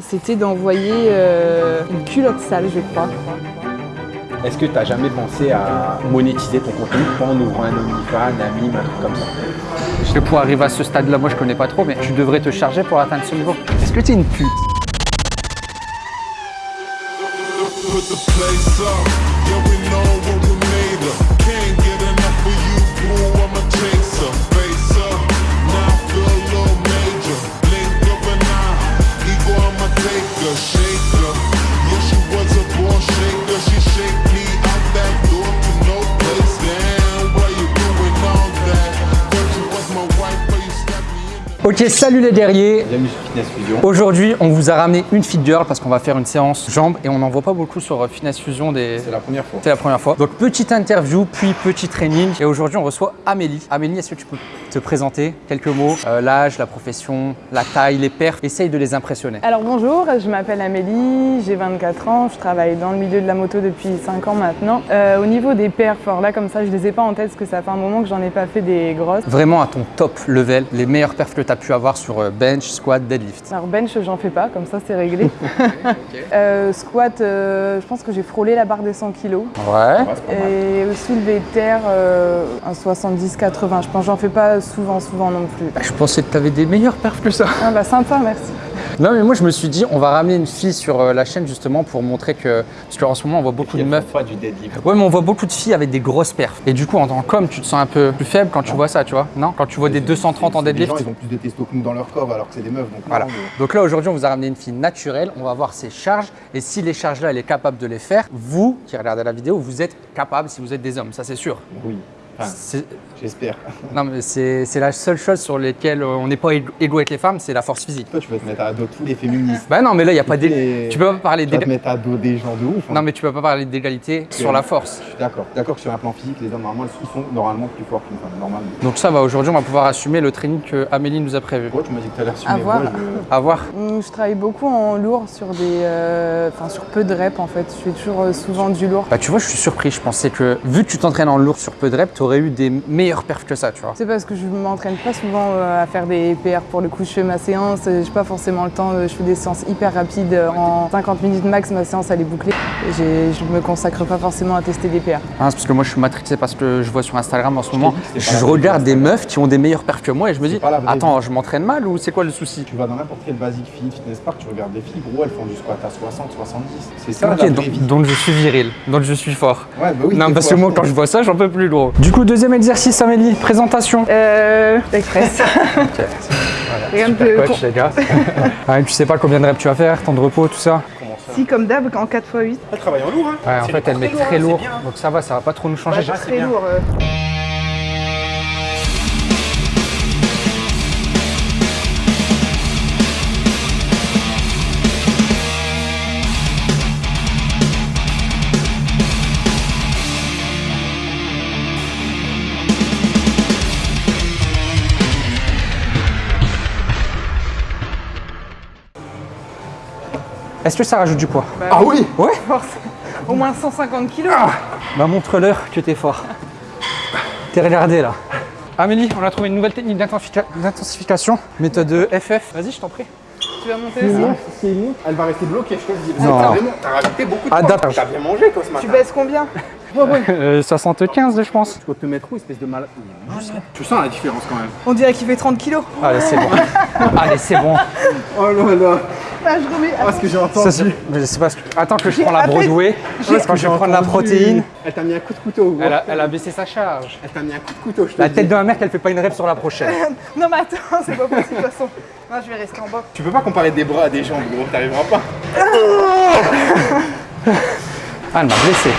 C'était d'envoyer euh, une culotte sale, je crois. Est-ce que tu as jamais pensé à monétiser ton contenu en ouvrant un OnlyFans, un mime, un truc comme ça? Parce que pour arriver à ce stade-là, moi je connais pas trop, mais tu devrais te charger pour atteindre ce niveau. Est-ce que tu es une pute? Ok, salut les guerriers Bienvenue sur Fitness Fusion. Aujourd'hui, on vous a ramené une fit girl parce qu'on va faire une séance jambes et on n'en voit pas beaucoup sur euh, Fitness Fusion des... C'est la première fois. C'est la première fois. Donc petite interview, puis petit training. Et aujourd'hui, on reçoit Amélie. Amélie, est-ce que tu peux te présenter? Quelques mots Euh, L'âge, la profession, la taille, les perfs. Essaye de les impressionner. Alors bonjour, je m'appelle Amélie, j'ai 24 ans, je travaille dans le milieu de la moto depuis 5 ans maintenant. Euh, au niveau des perfs, alors là comme ça je les ai pas en tête parce que ça fait un moment que j'en ai pas fait des grosses. Vraiment à ton top level, les meilleurs perfs que tu as pu avoir sur euh, bench, squat, deadlift. Alors bench j'en fais pas, comme ça c'est réglé. Euh, squat, euh, je pense que j'ai frôlé la barre des 100 kg. Ouais. Et au soulevé de terre, euh, un 70-80. Je pense que j'en fais pas souvent, souvent non plus. Je pensais que tu avais des meilleurs perfs que ça. Ah bah sympa, merci. Non mais moi je me suis dit on va ramener une fille sur euh, la chaîne justement pour montrer que parce qu'en ce moment on voit beaucoup de meufs pas du deadlift. Ouais, mais on voit beaucoup de filles avec des grosses perfs. Et du coup, en tant qu'homme, tu te sens un peu plus faible quand tu vois ça, tu vois Non? Quand tu vois des 230 en Les deadlift gens, ils ont plus de testo que nous dans leur corps alors que c'est des meufs. Donc Voilà. non, mais- Donc là, aujourd'hui, on vous a ramené une fille naturelle. On va voir ses charges. Et si les charges-là, elle est capable de les faire, vous qui regardez la vidéo, vous êtes capable si vous êtes des hommes, ça c'est sûr. Oui, Enfin, j'espère. Non, mais c'est la seule chose sur laquelle euh, on n'est pas égaux avec les femmes, c'est la force physique. Toi, tu vas te mettre à dos tous les féministes. Bah non, mais là, il n'y a pas Les- d'égalité. Tu peux pas parler Tu vas te d'égalité. mettre à dos des gens de ouf. hein. Non, mais tu peux pas parler d'égalité sur la force. Je suis d'accord. D'accord que sur un plan physique, les hommes normalement, ils sont normalement plus forts qu'une femme. Normalement. Donc ça va, aujourd'hui, on va pouvoir assumer le training que Amélie nous a prévu. Pourquoi tu m'as dit que tu allais À assumer voir. Moi, je- À voir. Hum, Je travaille beaucoup en lourd sur des, euh, enfin sur peu de reps en fait. Je fais toujours euh, souvent du lourd. Bah tu vois, je suis surpris. Je pensais que vu que tu t'entraînes en lourd sur peu de reps, tu aurais eu des meilleurs perfs que ça, tu vois. C'est parce que je m'entraîne pas souvent euh, à faire des PR pour le coup. Je fais ma séance, j'ai pas forcément le temps. euh, Je fais des séances hyper rapides. euh, En 50 minutes max, ma séance elle est bouclée. Je me consacre pas forcément à tester des PR. C'est parce que moi je suis matrixé parce que je vois sur Instagram en ce moment, dit je regarde des meufs qui ont des meilleurs perfs que moi et je me dis, attends, je m'entraîne mal ou c'est quoi le souci? Tu vas dans n'importe quel basic fit, fitness park, tu regardes des filles, gros, elles font du squat à 60, 70. C'est ça Ok, la vraie donc, vie. donc je suis viril, donc je suis fort. Ouais, bah oui. non, parce que moi quand je vois ça, j'en peux plus gros. Du coup, deuxième exercice, Amélie, présentation. Euh, express. Rien de plus. Coach, les gars. Ouais, tu sais pas combien de reps tu vas faire, temps de repos, tout ça. Si comme d'hab, en 4 x 8. Elle travaille en lourd, hein Ouais, en fait, elle met très très lourd, donc ça va, ça va pas trop nous changer. Ouais, c'est Très bien. lourd. euh. Est-ce que ça rajoute du poids Ah oui Ouais Force. Au moins 150 kilos. Bah montre-leur que t'es fort. T'es regardé là. Amélie, on a trouvé une nouvelle technique d'intensifica- d'intensification, méthode FF. Vas-y, je t'en prie. Tu vas monter aussi Elle va rester bloquée, je te le dis. Non. T'as vraiment- T'as rajouté beaucoup de Adapte. poids. T'as bien mangé, toi, ce matin. Tu baisses combien? Euh, 75, je pense. Tu vas te mettre où, espèce de malade Tu sens la différence quand même. On dirait qu'il fait 30 kilos. Allez, c'est bon. Allez, c'est bon. Oh là là Ah, je remets. Ah, ce que j'ai Ça, entendu. c'est mais c'est parce que. Attends que je prends la Broadway. Parce Quand que je vais prendre la protéine. Elle t'a mis un coup de couteau. Elle a, elle a baissé sa charge. Elle t'a mis un coup de couteau, je te La tête dis. de ma mère qu'elle fait pas une rêve sur la prochaine. Non mais attends, c'est pas possible de toute façon. Non, je vais rester en bas. Tu peux pas comparer des bras à des jambes, gros, t'arriveras pas. Ah, elle m'a blessé.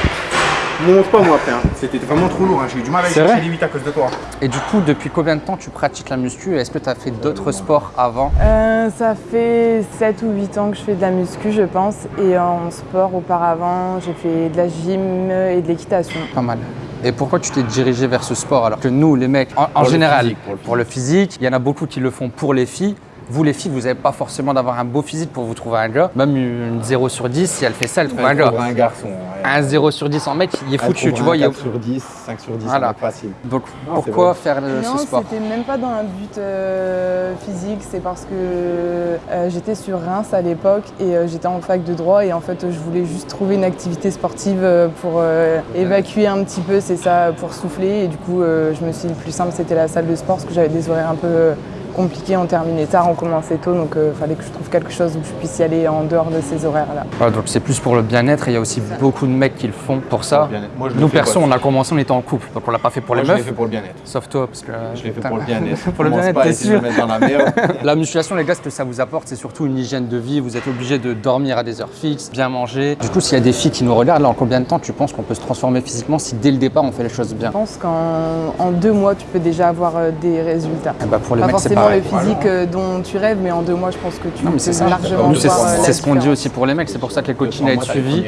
Me montre pas moi après, hein. c'était vraiment trop lourd, hein. j'ai eu du mal à chercher vrai les 8 à cause de toi. Et du coup, depuis combien de temps tu pratiques la muscu Est-ce que tu as fait d'autres sports avant? Euh, ça fait 7 ou 8 ans que je fais de la muscu, je pense. Et en sport, auparavant, j'ai fait de la gym et de l'équitation. Pas mal. Et pourquoi tu t'es dirigé vers ce sport alors que nous, les mecs, en, en le général, physique, pour le pour le physique, il y en a beaucoup qui le font pour les filles. Vous les filles, vous n'avez pas forcément d'avoir un beau physique pour vous trouver un gars. Même une 0 sur 10, si elle fait ça, elle trouve un gars. un garçon. ouais. Un 0 sur 10 en mec, il est foutu, tu vois. un il y a- 4 sur 10, 5 sur 10, Voilà. facile. Donc Non, pourquoi faire euh, Non, ce sport c'était même pas dans un but euh, physique, c'est parce que euh, j'étais sur Reims à l'époque et euh, j'étais en fac de droit et en fait je voulais juste trouver une activité sportive pour euh, évacuer un petit peu, c'est ça, pour souffler et du coup euh, je me suis dit le plus simple c'était la salle de sport parce que j'avais des horaires un peu euh, compliqués, on terminait tard, on commençait tôt donc il fallait que je trouve quelque chose où je puisse y aller en dehors de ces horaires-là. Voilà, donc c'est plus pour le bien-être et il y a aussi beaucoup de mecs qui le font pour ça. Pour. Moi, je Nous perso, on a commencé, on était en couple, donc on l'a pas fait pour Moi, les je l'ai meufs. fait pour le bien-être. Sauf toi, parce que. Je l'ai fait pour le bien-être. pour le bien-être, t'es sûr dans la merde. La musculation, les gars, ce que ça vous apporte, c'est surtout une hygiène de vie. Vous êtes obligé de dormir à des heures fixes, bien manger. Du coup, s'il y a des filles qui nous regardent, là, en combien de temps tu penses qu'on peut se transformer physiquement si dès le départ on fait les choses bien? Je pense qu'en en deux mois tu peux déjà avoir euh, des résultats. Eh ben, Pour les Pas mecs, c'est forcément pareil. le physique euh, dont tu rêves, mais en deux mois, je pense que tu Non, mais c'est peux ça. largement Nous, c'est voir, euh, c'est ce qu'on dit aussi pour les mecs. C'est pour ça que les coachings à être suivis,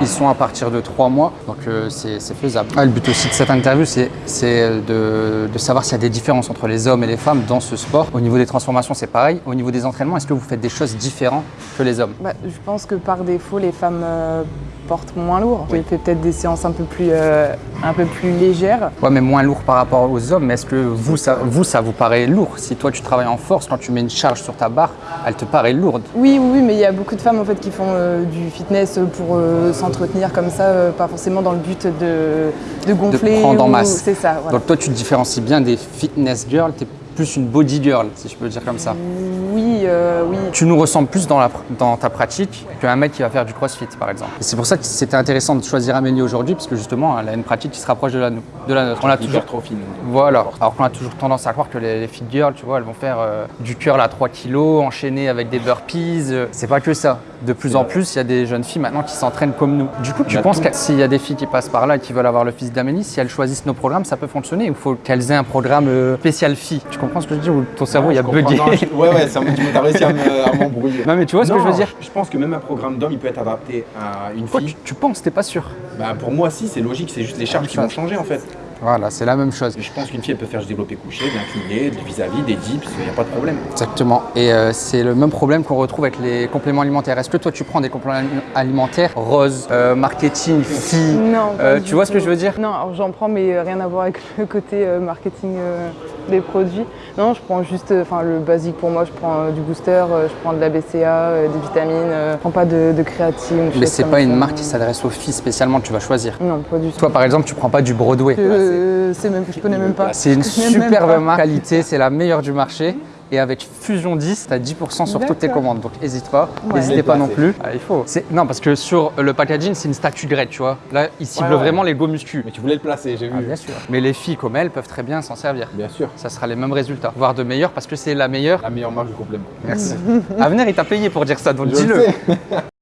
ils sont à partir de trois mois. Donc, euh, c'est faisable. Ah, le but aussi de cette interview, c'est c'est de, de savoir s'il y a des différences entre les hommes et les femmes dans ce sport. Au niveau des transformations, c'est pareil. Au niveau des entraînements, est-ce que vous faites des choses différentes que les hommes? Bah, je pense que par défaut, les femmes euh, portent moins lourd. J'ai fait peut-être des séances un peu plus, euh, un peu plus légères. Ouais, mais moins lourd par rapport aux hommes. Mais est-ce que vous ça, vous, ça vous paraît lourd? Si toi, tu travailles en force, quand tu mets une charge sur ta barre, elle te paraît lourde. Oui, oui, mais il y a beaucoup de femmes en fait qui font euh, du fitness pour euh, s'entretenir comme ça, pas forcément dans le but de, de gonfler. prendre en ou- masse. C'est ça. Voilà. Donc toi, tu te différencies bien des fitness girls. T'es plus une body girl, si je peux le dire comme ça. Oui, euh, oui. Tu nous ressembles plus dans, la, dans ta pratique qu'un mec qui va faire du crossfit, par exemple. C'est pour ça que c'était intéressant de choisir Amélie aujourd'hui, parce que justement, elle a une pratique qui se rapproche de la, nou- de la nôtre. On a toujours Hypertrophie. nous. Voilà. Alors qu'on a toujours tendance à croire que les, les fit girls, tu vois, elles vont faire euh, du curl à 3 kilos, enchaîné avec des burpees. euh, C'est pas que ça. De plus en plus, il y a des jeunes filles maintenant qui s'entraînent comme nous. Du coup, tu y a penses que s'il y a des filles qui passent par là et qui veulent avoir le physique d'Amélie, si elles choisissent nos programmes, ça peut fonctionner Il faut qu'elles aient un programme spécial filles. Tu comprends ce que je dis ou ton cerveau il a Je comprends. bugué Non, je- Ouais, ouais, ça me- tu m'as réussi à me- à m'embrouiller. Non mais tu vois ce que je veux dire Je pense que même un programme d'homme, il peut être adapté à une Quoi, fille. tu, tu penses, t'es pas sûr Bah, pour moi, si, c'est logique, c'est juste les charges qui vont changer en fait. Voilà, c'est la même chose. Je pense qu'une fille, elle peut faire du développé couché, bien incliné, vis-à-vis, des dips, il n'y a pas de problème. Exactement. Et euh, c'est le même problème qu'on retrouve avec les compléments alimentaires. Est-ce que toi, tu prends des compléments alimentaires? Rose, euh, marketing, filles Non. pas Euh, du tu vois ce que je veux dire? Non, alors j'en prends, mais rien à voir avec le côté euh, marketing euh, des produits. Non, je prends juste, euh, enfin le basique pour moi, je prends euh, du booster, euh, je prends de la BCA, euh, des vitamines, euh, je prends pas de, de créatine. Mais c'est pas une marque qui s'adresse aux filles spécialement, tu vas choisir. Non, pas du tout. Toi, par exemple, tu prends pas du Broadway. C'est même, je connais même pas. C'est une superbe marque qualité, c'est la meilleure du marché. Et avec Fusion 10, tu as 10% sur toutes tes commandes. Donc n'hésite pas, Ouais. n'hésitez pas non plus. Ah, il faut. Non, parce que sur le packaging, c'est une statue grecque, tu vois. Là, il cible Ouais, ouais. vraiment les go muscu. Mais tu voulais le placer, j'ai vu. Ah, bien sûr. Mais les filles comme elles peuvent très bien s'en servir. Bien sûr. Ça sera les mêmes résultats, voire de meilleurs parce que c'est la meilleure. La meilleure marque du complément. Merci. Avenir, il t'a payé pour dire ça, donc dis-le.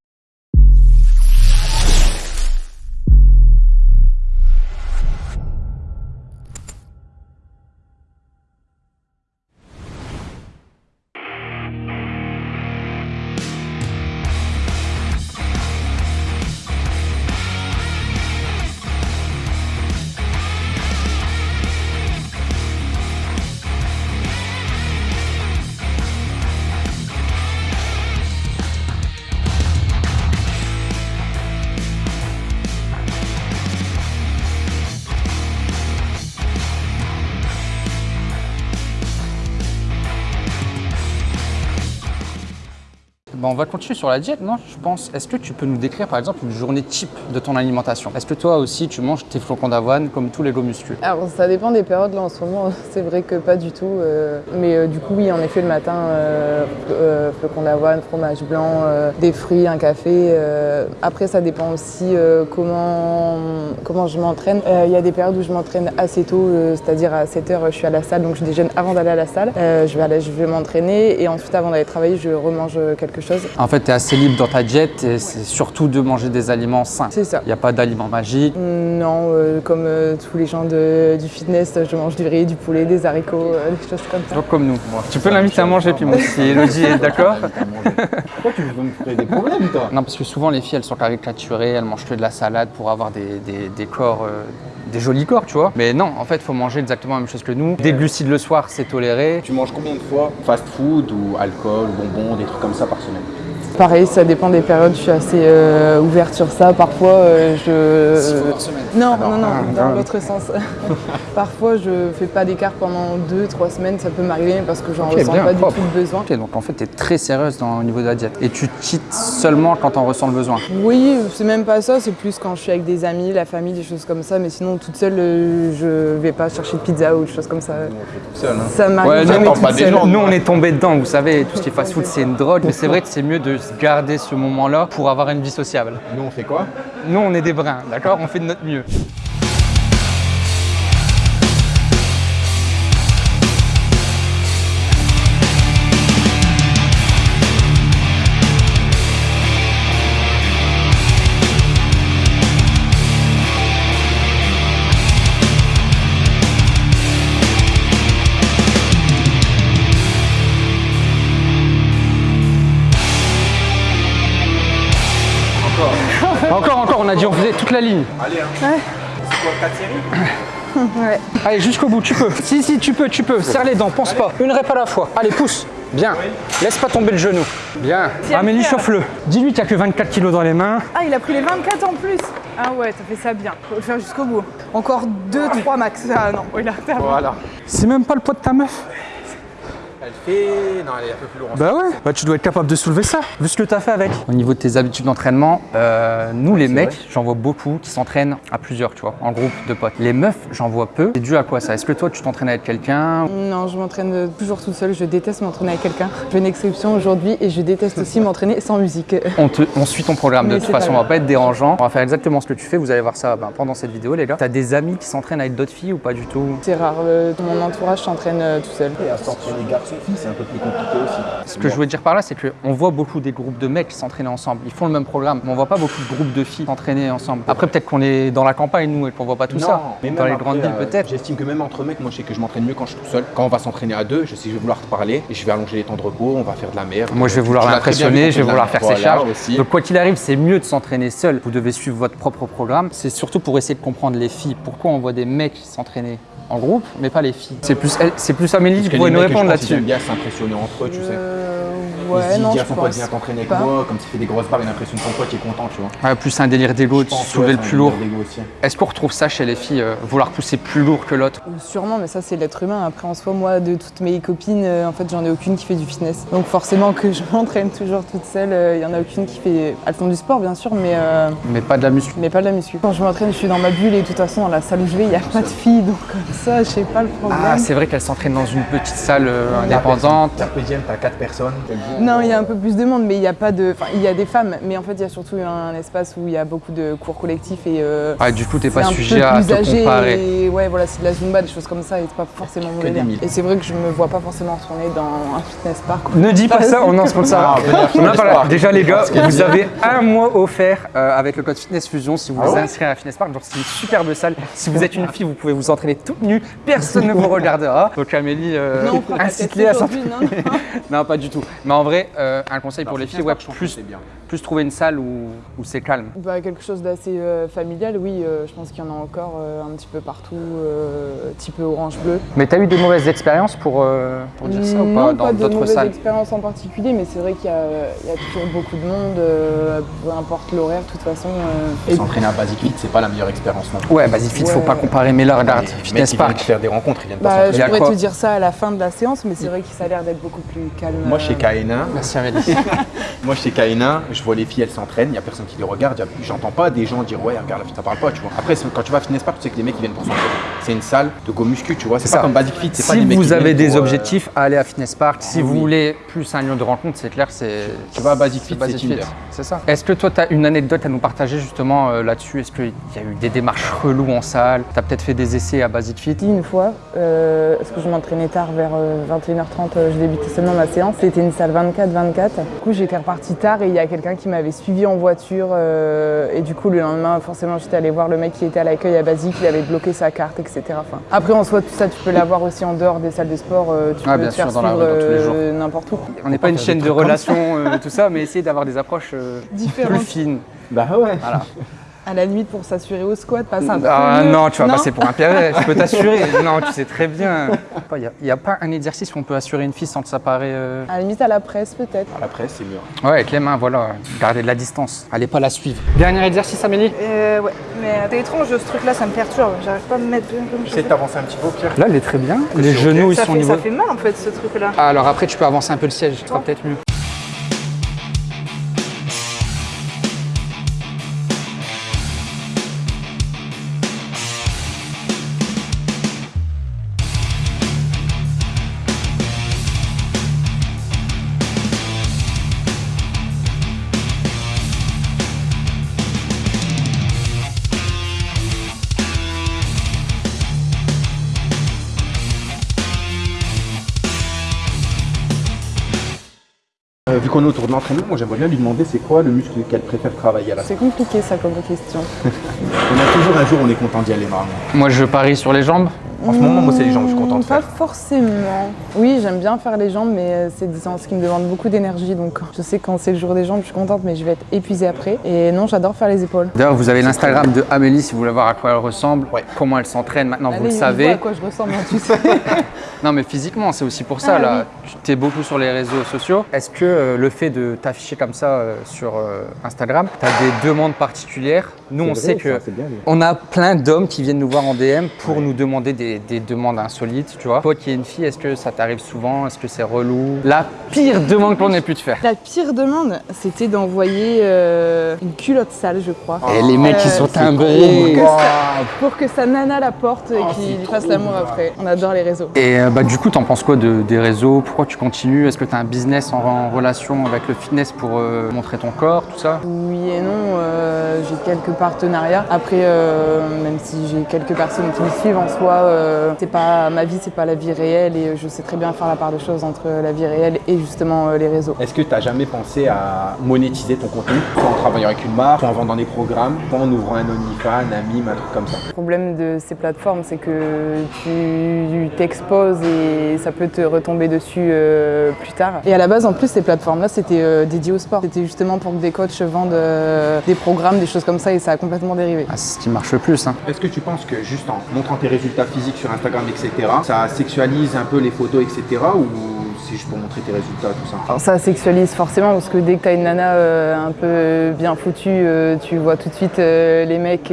Bon, on va continuer sur la diète, non Je pense. Est-ce que tu peux nous décrire par exemple une journée type de ton alimentation? Est-ce que toi aussi tu manges tes flocons d'avoine comme tous les muscu Alors ça dépend des périodes là en ce moment, c'est vrai que pas du tout. euh, mais euh, du coup oui en effet le matin, euh, flocons d'avoine, fromage blanc, des fruits, un café. Après ça dépend aussi comment, comment je m'entraîne. Il y a des périodes où je m'entraîne assez tôt, c'est-à-dire à 7h je suis à la salle, donc je déjeune avant d'aller à la salle. Je vais, aller- je vais m'entraîner et ensuite avant d'aller travailler je remange quelque chose. En fait, tu es assez libre dans ta diète et c'est surtout de manger des aliments sains. C'est ça. Il n'y a pas d'aliments magiques. Non, euh, comme euh, tous les gens de- du fitness, je mange du riz, du poulet, des haricots, euh, des choses comme ça. Donc comme nous. tu peux l'inviter à manger, puis moi, si Elodie est d'accord. Pourquoi tu veux me créer des problèmes, toi? Non, parce que souvent les filles, elles sont caricaturées, elles mangent que de la salade pour avoir des, des- des corps, euh, des jolis corps, tu vois. Mais non, en fait, faut manger exactement la même chose que nous. Des glucides le soir, c'est toléré. Tu manges combien de fois fast food ou alcool, bonbons, des trucs comme ça par semaine? Pareil, ça dépend des périodes, je suis assez euh, ouverte sur ça. Parfois, euh, je. Non, non, non, dans l'autre sens. Parfois, je fais pas d'écart pendant deux, trois semaines, ça peut m'arriver parce que j'en Ok, ressens bien, pas propre. du tout le besoin. Ok, donc en fait, tu es très sérieuse dans, au niveau de la diète. Et tu cheats seulement quand on ressent le besoin? Oui, c'est même pas ça, c'est plus quand je suis avec des amis, la famille, des choses comme ça. Mais sinon, toute seule, euh, je vais pas chercher de pizza ou des choses comme ça. Seul, hein. Ça m'arrive Ouais, nous, jamais on toute seule. gens. Nous, on est tombé dedans, vous savez, tout ce qui est fast-food, c'est une drogue. Mais c'est vrai que c'est mieux de garder ce moment-là pour avoir une vie sociable. Nous, on fait quoi? Nous, on est des brins, d'accord? On fait de notre mieux. Toute la ligne. Allez, hein. C'est quoi, 4 séries Ouais. Allez, jusqu'au bout, tu peux. Si, si, tu peux, tu peux. Serre les dents, pense pas. Une rep à la fois. Allez, pousse. Bien. Laisse pas tomber le genou. Bien. Amélie, chauffe-le. Dis-lui a que 24 kilos dans les mains. Ah, il a pris les 24 en plus Ah ouais, ça fait ça bien. Faut le faire jusqu'au bout. Encore 2-3 max. Ah non, il a. Voilà. C'est même pas le poids de ta meuf? Elle fait. Non, elle est un peu plus lourde. Bah ouais, bah tu dois être capable de soulever ça, vu ce que t'as fait avec. Au niveau de tes habitudes d'entraînement, euh, nous les mecs, j'en vois beaucoup qui s'entraînent à plusieurs, tu vois, en groupe de potes. Les meufs, j'en vois peu. C'est dû à quoi ça? Est-ce que toi tu t'entraînes avec quelqu'un? Non, je m'entraîne toujours toute seule. Je déteste m'entraîner avec quelqu'un. Je fais une exception aujourd'hui et je déteste aussi m'entraîner sans musique. on, te- on suit ton programme de Mais toute façon, on va pas être dérangeant. On va faire exactement ce que tu fais, vous allez voir ça ben, pendant cette vidéo les gars. T'as des amis qui s'entraînent avec d'autres filles ou pas du tout? C'est rare. euh, mon entourage, s'entraîne euh, tout seul. Et à s'entraîner garçon-fille, c'est un peu plus compliqué aussi. Ce que je voulais dire par là, c'est qu'on voit beaucoup des groupes de mecs qui s'entraînent ensemble. Ils font le même programme, mais on voit pas beaucoup de groupes de filles s'entraîner ensemble. Après, peut-être qu'on est dans la campagne, nous, et qu'on voit pas tout ça. mais Dans les après, grandes villes, euh, peut-être. J'estime que même entre mecs, moi je sais que je m'entraîne mieux quand je suis tout seul. Quand on va s'entraîner à deux, je sais que je vais vouloir te parler et je vais allonger les temps de repos, on va faire de la merde. Moi, je vais vouloir l'impressionner, je vais vouloir faire ses charges. aussi. Donc, quoi qu'il arrive, c'est mieux de s'entraîner seul. Vous devez suivre votre propre programme. C'est surtout pour essayer de comprendre les filles. Pourquoi on voit des mecs s'entraîner en groupe, mais pas les filles C'est plus, elle- c'est plus Amélie qui pourrait les nous répondre là-dessus. bien s'impressionner entre eux, tu sais. Euh, Ils se ouais, disent, non, tiens, je son pote vient t'entraîner avec pas. moi, comme tu fais des grosses barres, il a l'impression que ton pote est content, tu vois. Ouais, plus un délire d'ego, de pense, soulever ouais, le plus lourd. Est-ce qu'on retrouve ça chez les filles, euh, vouloir pousser plus lourd que l'autre? Sûrement, mais ça c'est l'être humain. Après, en soi, moi, de toutes mes copines, euh, en fait, j'en ai aucune qui fait du fitness. Donc forcément que je m'entraîne toujours toute seule. Il y en a aucune qui fait. Elles font du sport, bien sûr, mais, euh, Mais pas de la muscu. mais pas de la muscu. Quand je m'entraîne, je suis dans ma bulle et de toute façon, dans la salle où je vais, il n'y a pas de filles. Donc comme ça, je sais pas le problème. Ah, c'est vrai qu'elle s'entraîne dans une petite salle euh, indépendante. Carpe diem, t'as 4 personnes. Non, il y a un peu plus de monde, mais il n'y a pas de. Enfin, il y a des femmes, mais en fait, il y a surtout un espace où il y a beaucoup de cours collectifs et. euh, Ouais, du coup, t'es pas un sujet peu à plus te âgé comparer. et ouais, voilà, c'est de la zumba, des choses comme ça, et c'est pas forcément mon délire. Et c'est vrai que je me vois pas forcément retourner dans un fitness park. Ne dis pas ça, on en sponsor. Ah. Déjà les gars, vous avez un mois offert euh, avec le code Fitness Fusion si vous vous inscrivez à Fitness Park. Donc c'est une superbe salle. Si vous êtes une fille, vous pouvez vous entraîner toute nue, personne ne vous regardera. Donc Amélie, euh, incite-les à s'entraîner. non, non. Non, pas du tout. Mais en vrai, euh, un conseil pour Alors, les filles, ouais, plus, c'est bien. plus trouver une salle où, où c'est calme. Bah, quelque chose d'assez euh, familial, oui, euh, je pense qu'il y en a encore euh, un petit peu partout, euh, type orange-bleu. Mais t'as eu des mauvaises expériences pour, euh, pour dire ça ou non, pas dans pas de d'autres salles? expérience en particulier, mais c'est vrai qu'il y, a il y a toujours beaucoup de monde, euh, peu importe l'horaire, de toute façon. euh, et- S'entraîner à Basic Fit, c'est pas la meilleure expérience non plus. Ouais, vas-y, vite, faut Ouais. pas comparer. Mais là, regarde, Fitness ils viennent Park. faire des rencontres, ils viennent pas Bah, s'entraîner. je pourrais te dire ça à la fin de la séance, mais c'est vrai que ça a l'air d'être beaucoup plus calme. Moi, chez euh, K1, Merci Amélie. moi chez K1, je vois les filles, elles s'entraînent, il y a personne qui les regarde, j'entends pas des gens dire ouais, regarde la fille, ça parle pas, tu vois. Après, quand tu vas à Fitness Park, tu sais que les mecs ils viennent pour s'entraîner. C'est une salle de go muscu, tu vois. C'est ça. pas comme Basic Fit, pas Si des mecs vous avez des pour, euh, objectifs, allez à Fitness Park. Si oui. vous voulez plus un lieu de rencontre, c'est clair, c'est. Tu vas à Basic Fit, Basic c'est Tinder. C'est ça. Est-ce que toi, tu as une anecdote à nous partager justement euh, là-dessus? Est-ce qu'il y a eu des démarches reloues en salle? Tu as peut-être fait des essais à Basic Fit? Une fois, euh, parce que je m'entraînais tard vers euh, 21h30, euh, je débutais seulement ma séance. C'était une salle 24-24. Du coup, j'étais repartie tard et il y a quelqu'un qui m'avait suivi en voiture. euh, et du coup, le lendemain, forcément, j'étais allée voir le mec qui était à l'accueil à Basique, il avait bloqué sa carte, etc. Enfin, après, en soi, tout ça, tu peux l'avoir aussi en dehors des salles de sport. euh, tu Ah, peux bien te sûr, faire dans suivre euh, n'importe où. On n'est pas une chaîne de relations, euh, tout ça, mais essayer d'avoir des approches euh, plus fines. Bah ouais. Voilà. À la limite, pour s'assurer au squat, pas ça. Ah non, tu vas passer pour un pervers, je peux t'assurer. non, tu sais très bien. Il n'y a, pas un exercice où on peut assurer une fille sans que ça paraît. euh, À la limite, à la presse, peut-être. À la presse, c'est mieux. Ouais, avec les mains, voilà. Garder de la distance. Allez pas la suivre. Dernier exercice, Amélie? Euh, ouais, mais c'est étrange ce truc-là, ça me perturbe. J'arrive pas à me mettre bien comme je J'essaie de t'avancer un petit peu au pire. Là, elle est très bien. Les genoux, ils ça sont fait, niveau. ça fait mal en fait ce truc-là. Ah, alors après, tu peux avancer un peu le siège, ce sera peut-être mieux. Euh, vu qu'on est autour de l'entraînement, moi j'aimerais bien lui demander c'est quoi le muscle qu'elle préfère travailler à la C'est compliqué, ça, comme question. On a toujours un jour où on est content d'y aller, marrant. Moi, je parie sur les jambes. En ce moment, moi c'est les jambes, je suis content de Pas faire. forcément. Oui, j'aime bien faire les jambes, mais euh, c'est des séances qui me demandent beaucoup d'énergie. Donc, je sais que quand c'est le jour des jambes, je suis contente, mais je vais être épuisée après. Et non, j'adore faire les épaules. D'ailleurs, vous avez l'Instagram de Amélie si vous voulez voir à quoi elle ressemble, Ouais. comment elle s'entraîne. Maintenant, vous le savez. à quoi je ressemble, hein, tu sais. Non, mais physiquement, c'est aussi pour ça. Ah, là, tu es beaucoup sur les réseaux sociaux. Est-ce que euh, le fait de t'afficher comme ça euh, sur euh, Instagram, tu as des demandes particulières? Nous, on sait que bien. on a plein d'hommes qui viennent nous voir en DM pour nous demander des, des demandes insolites, tu vois. Toi qui es une fille, est-ce que ça t'arrive souvent? Est-ce que c'est relou? La pire demande qu'on ait pu te faire. La pire demande, c'était d'envoyer euh, une culotte sale, je crois. Et les mecs, Euh, ils sont c'est timbrés. Que ça- pour que sa nana la porte et qu'il lui fasse l'amour après. On adore les réseaux. Et euh, bah, du coup, t'en penses quoi de- des réseaux? Pourquoi tu continues? Est-ce que tu as un business en, en relation avec le fitness pour euh, montrer ton corps, tout ça? Oui et non, euh, j'ai quelques partenariats. Après, euh, même si j'ai quelques personnes qui me suivent en soi, euh, c'est pas ma vie, c'est pas la vie réelle et je sais très bien faire la part des choses entre la vie réelle et justement euh, les réseaux. Est-ce que tu as jamais pensé à monétiser ton contenu? Soit en travaillant avec une marque, soit en vendant des programmes, soit en ouvrant un OnlyFans, un mime, un truc comme ça? Le problème de ces plateformes, c'est que tu t'exposes et ça peut te retomber dessus euh, plus tard. Et à la base, en plus, ces plateformes-là, c'était euh, dédié au sport. C'était justement pour que des coachs vendent euh, des programmes, des choses comme ça, et ça a complètement dérivé. Ah, C'est ce qui marche le plus. hein. Est-ce que tu penses que juste en montrant tes résultats physiques sur Instagram, etc., ça sexualise un peu les photos, etc., ou c'est juste pour montrer tes résultats, tout ça? Ça sexualise forcément parce que dès que tu as une nana euh, un peu bien foutue, euh, tu vois tout de suite euh, les mecs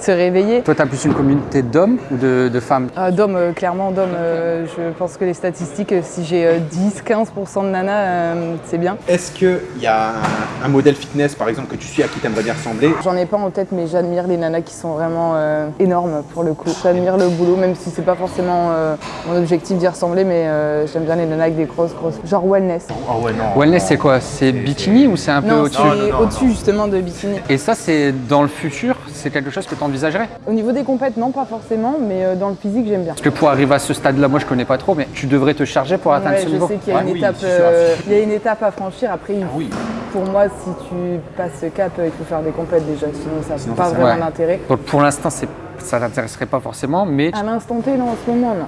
se réveiller. Toi, tu as plus une communauté d'hommes ou de, de femmes? Ah, d'hommes, euh, clairement d'hommes, euh, je pense que les statistiques, euh, si j'ai euh, 10-15% de nanas, euh, c'est bien. Est-ce qu'il y a un, un modèle fitness, par exemple, que tu suis à qui tu aimerais bien ressembler? J'en ai pas en tête, mais j'admire les nanas qui sont vraiment euh, énormes pour le coup. J'admire le boulot, même si c'est pas forcément euh, mon objectif d'y ressembler, mais euh, j'aime bien les nanas avec des grosses, grosses. Genre wellness. Oh ouais, non. Wellness, c'est quoi? C'est bikini ou c'est un peu Non, au-dessus c'est au-dessus justement de bikini. Et ça, c'est dans le futur, c'est quelque chose que tu envisagerais Au niveau des compètes, non, pas forcément, mais euh, dans le physique, j'aime bien. Parce que pour arriver à ce stade-là, moi, je connais pas trop, mais tu devrais te charger pour atteindre Ouais, ce je niveau. sais qu'il y a Ah une oui, étape, c'est sûr. euh, il y a une étape à franchir. Après, il- oui. pour moi, si tu passes ce cap, euh, il faut faire des compètes déjà, sinon ça n'a pas vraiment d'intérêt. Donc pour l'instant, c'est- ça t'intéresserait pas forcément, mais À l'instant T, non, en ce moment, non.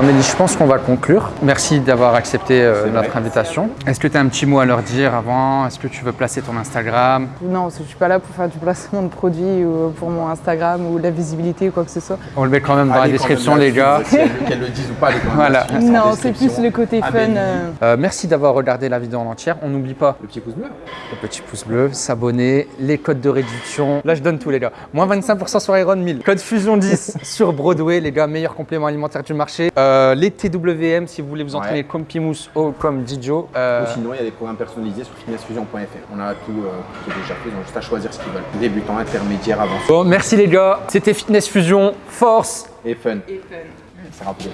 Amélie, je pense qu'on va conclure. Merci d'avoir accepté euh, notre invitation. Est-ce que tu as un petit mot à leur dire avant? Est-ce que tu veux placer ton Instagram? Non, parce que je suis pas là pour faire du placement de produits ou pour mon Instagram ou de la visibilité ou quoi que ce soit. On le met quand même dans Allez la description les gars. là-dessus, si elle- Qu'elle le dise ou pas, même Voilà. Non, c'est plus le côté fun. Amélie, euh, Euh, merci d'avoir regardé la vidéo en entière. On n'oublie pas Le petit pouce bleu. le petit pouce bleu, s'abonner, les codes de réduction. Là, je donne tout, les gars. Moins 25% sur Iron 1000. Code Fusion 10 sur Broadway, les gars, meilleur complément alimentaire du marché. Euh, les TWM, si vous voulez vous entraîner Ouais. comme Pimous ou comme Dijo. Euh, Ou sinon, il y a des programmes personnalisés sur fitnessfusion.fr. On a tout euh, qui est déjà fait, ils ont juste à choisir ce qu'ils veulent. Débutant, intermédiaire, avancé Bon, merci les gars. C'était Fitness Fusion. Force et fun. Et fun. C'est rappelé.